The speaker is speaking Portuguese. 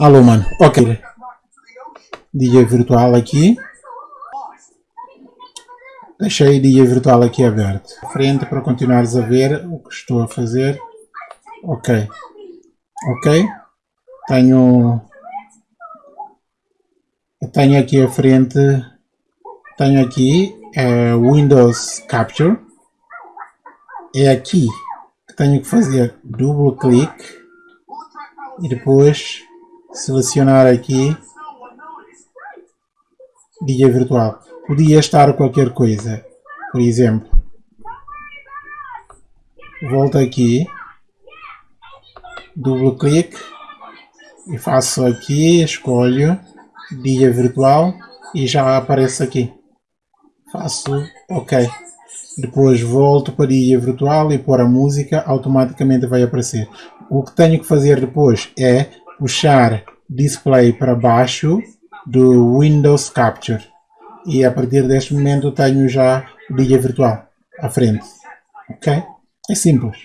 Alô, mano. Ok. DJ virtual aqui. Deixei DJ virtual aqui aberto. Frente para continuares a ver o que estou a fazer. Ok. Ok. Tenho... Tenho aqui à frente... Tenho aqui uh, Windows Capture. É aqui que tenho que fazer duplo clique e depois selecionar aqui dia virtual. Podia estar qualquer coisa, por exemplo. Volto aqui, duplo clique e faço aqui, escolho dia virtual e já aparece aqui. Faço OK. Depois volto para dia virtual e pôr a música, automaticamente vai aparecer. O que tenho que fazer depois é puxar display para baixo do Windows Capture e a partir deste momento tenho já o dia virtual à frente. Ok? É simples.